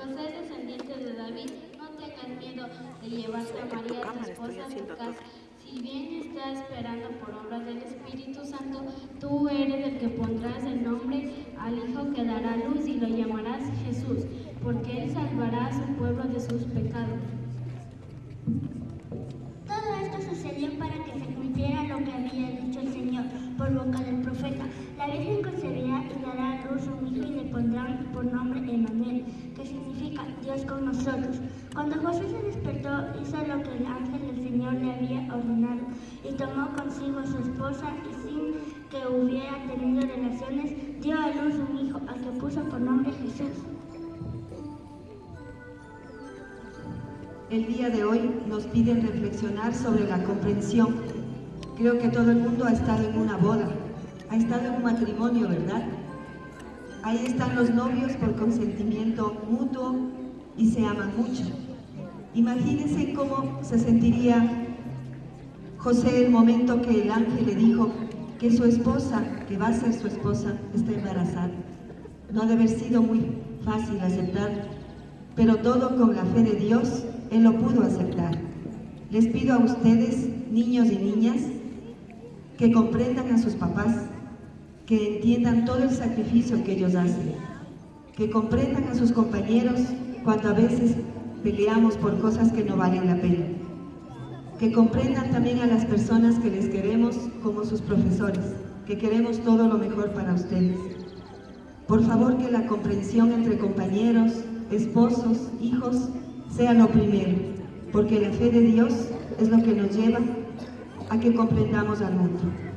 José, descendiente de David, no tengas miedo de llevarte a María, tu esposa, a tu casa. Si bien está esperando por obra del Espíritu Santo, tú eres el que pondrás el nombre al Hijo que dará luz y lo llamarás Jesús, porque Él salvará a su pueblo de sus pecados. Todo esto sucedió para que se cumpliera lo que había dicho el Señor por boca del profeta. La Virgen concebirá y dará a luz un por nombre Emmanuel, que significa Dios con nosotros. Cuando José se despertó, hizo lo que el ángel del Señor le había ordenado y tomó consigo a su esposa y sin que hubiera tenido relaciones, dio a luz un hijo al que puso por nombre Jesús. El día de hoy nos piden reflexionar sobre la comprensión. Creo que todo el mundo ha estado en una boda, ha estado en un matrimonio, ¿verdad? Ahí están los novios por consentimiento mutuo y se aman mucho. Imagínense cómo se sentiría José el momento que el ángel le dijo que su esposa, que va a ser su esposa, está embarazada. No ha de haber sido muy fácil aceptar, pero todo con la fe de Dios, Él lo pudo aceptar. Les pido a ustedes, niños y niñas, que comprendan a sus papás, que entiendan todo el sacrificio que ellos hacen, que comprendan a sus compañeros cuando a veces peleamos por cosas que no valen la pena, que comprendan también a las personas que les queremos como sus profesores, que queremos todo lo mejor para ustedes. Por favor que la comprensión entre compañeros, esposos, hijos, sea lo primero, porque la fe de Dios es lo que nos lleva a que comprendamos al mundo.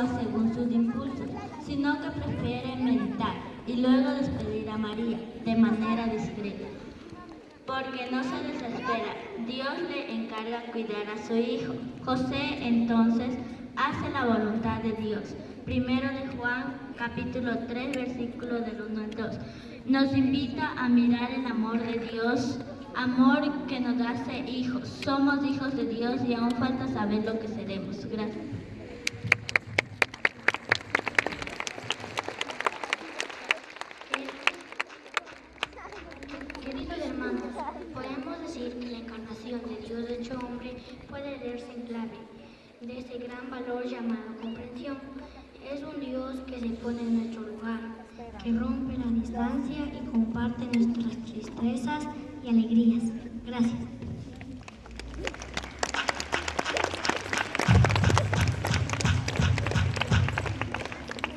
Según sus impulsos, sino que prefiere meditar y luego despedir a María de manera discreta. Porque no se desespera, Dios le encarga cuidar a su hijo. José entonces hace la voluntad de Dios. Primero de Juan, capítulo 3, versículo del 1 al 2. Nos invita a mirar el amor de Dios, amor que nos hace hijos. Somos hijos de Dios y aún falta saber lo que seremos. Gracias. Queridos hermanos, podemos decir que la encarnación de Dios hecho hombre puede leerse en clave de ese gran valor llamado comprensión. Es un Dios que se pone en nuestro lugar, que rompe la distancia y comparte nuestras tristezas y alegrías. Gracias.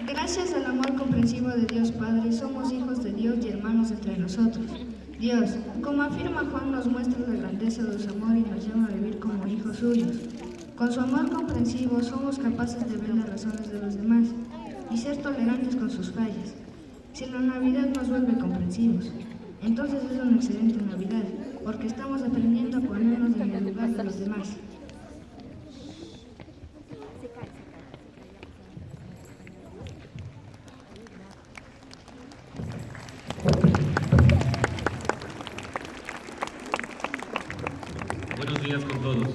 Gracias al amor comprensivo de Dios Padre, somos hijos de Dios y hermanos entre nosotros. Dios, como afirma Juan, nos muestra la grandeza de su amor y nos llama a vivir como hijos suyos. Con su amor comprensivo somos capaces de ver las razones de los demás y ser tolerantes con sus fallas. Si la Navidad nos vuelve comprensivos, entonces es una excelente Navidad, porque estamos aprendiendo a ponernos en el lugar de los demás. Ильяс Антонов.